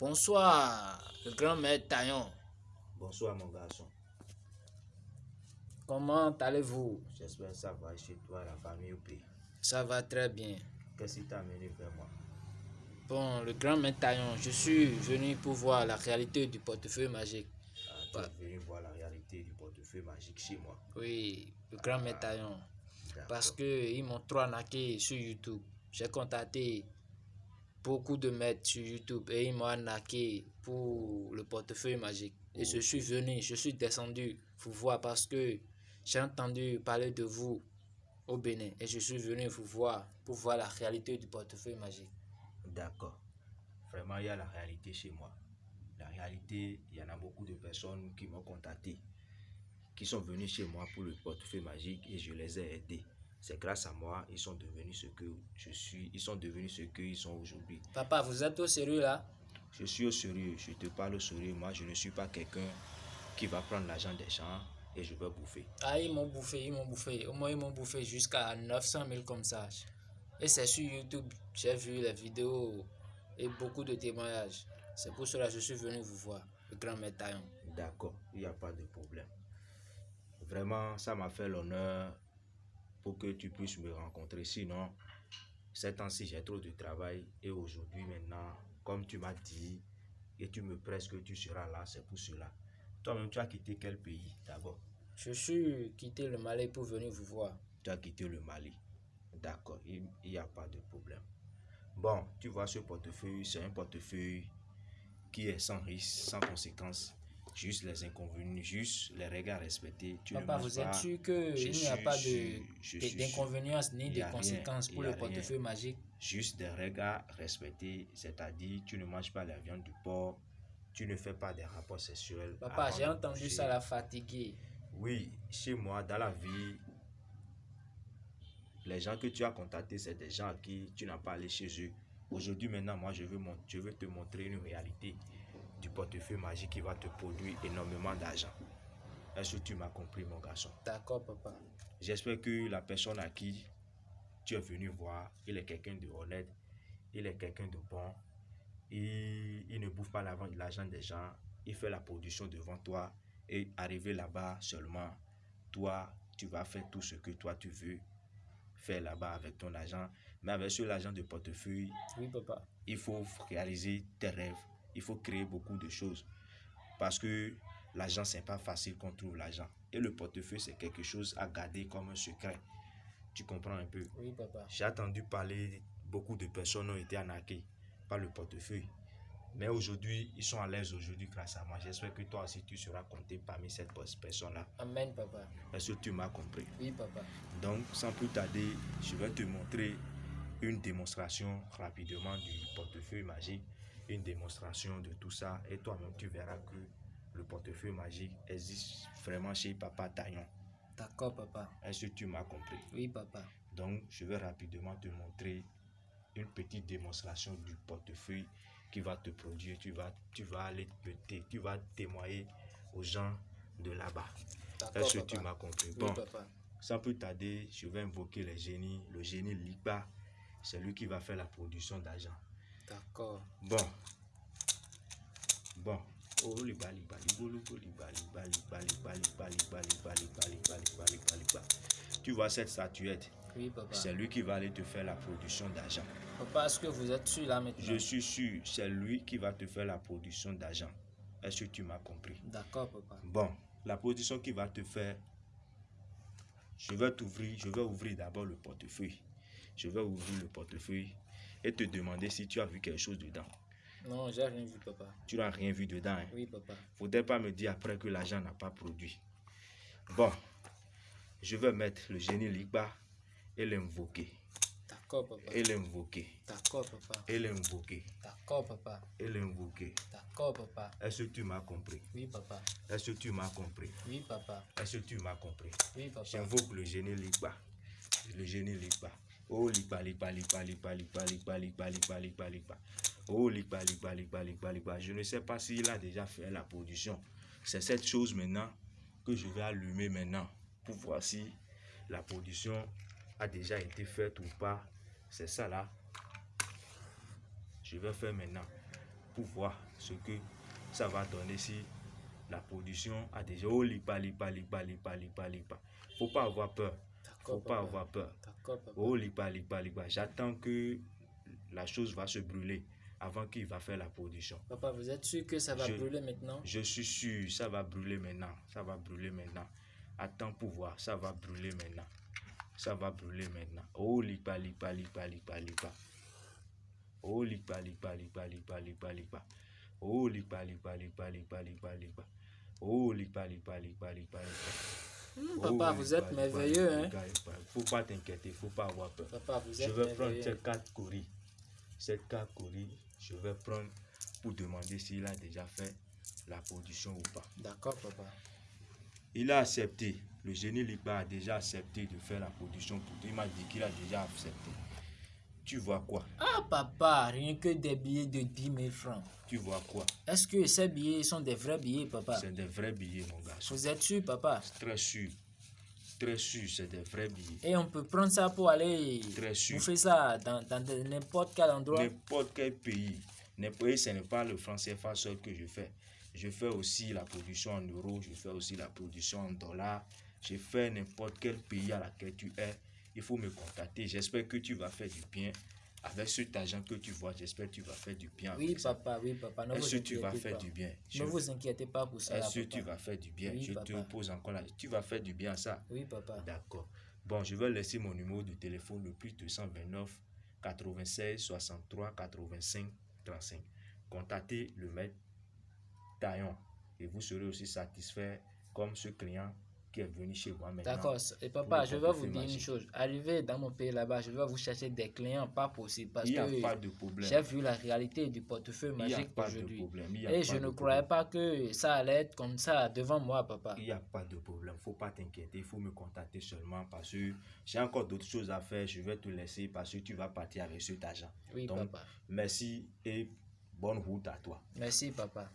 Bonsoir, le grand maître Taillon. Bonsoir mon garçon. Comment allez-vous? J'espère que ça va chez toi, la famille au pays. Ça va très bien. Qu'est-ce qui t'a amené vers moi? Bon, le grand maître Taillon, je suis venu pour voir la réalité du portefeuille magique. ah, Tu es venu voir la réalité du portefeuille magique chez moi. Oui, le grand maître Taillon. Parce qu'ils m'ont trop arnaqué sur YouTube. J'ai contacté beaucoup de maîtres sur YouTube et ils m'ont arnaqué pour le portefeuille magique. Et je suis venu, je suis descendu vous voir parce que j'ai entendu parler de vous au Bénin et je suis venu vous voir pour voir la réalité du portefeuille magique. D'accord. Vraiment, il y a la réalité chez moi. La réalité, il y en a beaucoup de personnes qui m'ont contacté, qui sont venus chez moi pour le portefeuille magique et je les ai aidés. C'est grâce à moi, ils sont devenus ce que je suis, ils sont devenus ce qu'ils sont aujourd'hui. Papa, vous êtes au sérieux là? Je suis au sérieux, je te parle au sérieux. Moi, je ne suis pas quelqu'un qui va prendre l'argent des gens et je vais bouffer. Ah, ils m'ont bouffé, ils m'ont bouffé. Au moins, ils m'ont bouffé jusqu'à 900 000 comme ça. Et c'est sur YouTube, j'ai vu les vidéos et beaucoup de témoignages. C'est pour cela que je suis venu vous voir, le grand maître Taillon. D'accord, il n'y a pas de problème. Vraiment, ça m'a fait l'honneur pour que tu puisses me rencontrer. Sinon, ces temps-ci, j'ai trop de travail. Et aujourd'hui, maintenant, comme tu m'as dit, et tu me presses que tu seras là, c'est pour cela. Toi-même, tu as quitté quel pays d'abord? Je suis quitté le Mali pour venir vous voir. Tu as quitté le Mali. D'accord, il n'y a pas de problème. Bon, tu vois, ce portefeuille, c'est un portefeuille qui est sans risque, sans conséquences. Juste les inconvénients, juste les règles à respecter. Tu Papa, vous êtes sûr qu'il n'y a pas d'inconvénients ni de rien, conséquences pour le rien. portefeuille magique Juste des règles à respecter, c'est-à-dire tu ne manges pas la viande du porc, tu ne fais pas des rapports sexuels. Papa, j'ai entendu ça la fatigué. Oui, chez moi, dans la vie, les gens que tu as contactés, c'est des gens à qui tu n'as pas allé chez eux. Aujourd'hui, maintenant, moi, je veux, mon- je veux te montrer une réalité portefeuille magique qui va te produire énormément d'argent. Est-ce que tu m'as compris, mon garçon? D'accord, papa. J'espère que la personne à qui tu es venu voir, il est quelqu'un de honnête, il est quelqu'un de bon, il, il ne bouffe pas l'argent des gens, il fait la production devant toi et arrivé là-bas seulement, toi, tu vas faire tout ce que toi tu veux faire là-bas avec ton argent. Mais avec ce l'argent de portefeuille, Oui, papa. il faut réaliser tes rêves. Il faut créer beaucoup de choses. Parce que l'argent, c'est pas facile qu'on trouve l'argent. Et le portefeuille, c'est quelque chose à garder comme un secret. Tu comprends un peu? Oui, papa. J'ai entendu parler, beaucoup de personnes ont été arnaquées par le portefeuille. Mais aujourd'hui, ils sont à l'aise aujourd'hui grâce à moi. J'espère que toi aussi, tu seras compté parmi cette personne-là. Amen, papa. Est-ce que tu m'as compris? Oui, papa. donc, sans plus tarder, je vais te montrer une démonstration rapidement du portefeuille magique, une démonstration de tout ça. Et toi-même, tu verras que le portefeuille magique existe vraiment chez Papa Taillon. D'accord, papa. Est-ce que tu m'as compris? Oui, papa. Donc, je vais rapidement te montrer une petite démonstration du portefeuille qui va te produire. Tu vas, tu vas aller te, tu vas témoigner aux gens de là-bas. D'accord, Est-ce que tu m'as compris? Oui, papa. sans plus tarder, je vais invoquer les génies. Le génie Liba, c'est lui qui va faire la production d'argent. D'accord. Bon. Bon. Oh, Libo, Liba, Liba, Liba, Liba, Liba, Liba, Liba, Liba, Liba, Liba, Liba, Liba. Tu vois cette statuette, Oui, papa. c'est lui qui va aller te faire la production d'argent. Papa, est-ce que vous êtes sûr là maintenant Je suis sûr, c'est lui qui va te faire la production d'argent. Est-ce que tu m'as compris D'accord, papa. Bon, la production qu'il va te faire, je vais t'ouvrir, je vais ouvrir d'abord le portefeuille. Je vais ouvrir le portefeuille et te demander si tu as vu quelque chose dedans. Non, j'ai rien vu, papa. Tu n'as rien vu dedans. Hein? Oui, papa. Faudrait pas me dire après que l'argent n'a pas produit. Bon, je vais mettre le génie Ligba et l'invoquer. D'accord, papa. Et l'invoquer. D'accord, papa. Et l'invoquer. D'accord, papa. Et l'invoquer. D'accord, papa. Est-ce que tu m'as compris? Oui, papa. Est-ce que tu m'as compris? Oui, papa. Est-ce que tu m'as compris? Oui, papa. J'invoque le génie Ligba. Le génie Ligba. Oh Ligba, Ligba, Ligba, Ligba, Ligba, Ligba, Ligba, Ligba, Ligba, Ligba. Oh Ligba, Ligba, Ligba, Ligba, Ligba. Je ne sais pas s'il a déjà fait la production. C'est cette chose maintenant que je vais allumer maintenant pour voir si la production a déjà été faite ou pas. C'est ça là. Je vais faire maintenant. pour voir ce que ça va donner si la production a déjà oh lipa lipa lipa lipa lipa lipa faut pas avoir peur faut pas avoir peur oh lipa lipa lipa j'attends que la chose va se brûler avant qu'il va faire la production Papa, vous êtes sûr que ça va Je- brûler maintenant je suis sûr ça va brûler maintenant ça va brûler maintenant attends pour voir ça va brûler maintenant ça va brûler maintenant oh lipa lipa lipa lipa lipa oh lipa lipa lipa lipa lipa lipa oh lipa lipa lipa lipa lipa lipa oh lipa lipa lipa lipa lipa Hmm, Oh, Papa, vous êtes merveilleux, hein lipa, lipa. faut pas t'inquiéter faut pas avoir peur Papa, vous je vais prendre cette carte Cori. Cette carte Cori, je vais prendre pour demander s'il a déjà fait la production ou pas. D'accord, papa. Il a accepté. Le génie Lipa a déjà accepté de faire la production pour toi. Il m'a dit qu'il a déjà accepté. Tu vois quoi? Ah, papa, rien que des billets de 10 000 francs. Tu vois quoi? Est-ce que ces billets sont des vrais billets, papa? C'est des vrais billets, mon garçon. Vous êtes sûr, papa? Très sûr. Très sûr, c'est des vrais billets. Et on peut prendre ça pour aller Très sûr. bouffer ça dans, n'importe quel endroit. N'importe quel pays. N'importe, ce n'est pas le franc CFA seul que je fais. Je fais aussi la production en euros, je fais aussi la production en dollars. Je fais n'importe quel pays à laquelle tu es. Il faut me contacter. J'espère que tu vas faire du bien. Avec cet argent que tu vois, j'espère que tu vas faire du bien. Oui, avec ça. papa, oui, papa. Est-ce que tu vas faire pas. du bien Je- Ne vous inquiétez pas pour ça. Est-ce que papa. tu vas faire du bien? Oui, Je te papa. pose encore là. Tu vas faire du bien à ça? Oui, papa. D'accord. Bon, je vais laisser mon numéro de téléphone le plus 229 96 63 85 35. Contactez le maître Taillon et vous serez aussi satisfait comme ce client qui est venu chez moi maintenant. D'accord. Et papa, je vais vous dire une chose. Arrivé dans mon pays là-bas, je vais vous chercher des clients pas possible parce Il n'y a que pas de problème. j'ai vu la réalité du portefeuille Il n'y a magique pas de aujourd'hui. Et je ne problème. croyais pas que ça allait être comme ça devant moi, papa. Il n'y a pas de problème. faut pas t'inquiéter. Il faut me contacter seulement parce que j'ai encore d'autres choses à faire. Je vais te laisser parce que tu vas partir avec cet argent. Oui, Donc, papa. merci et bonne route à toi. Merci, papa.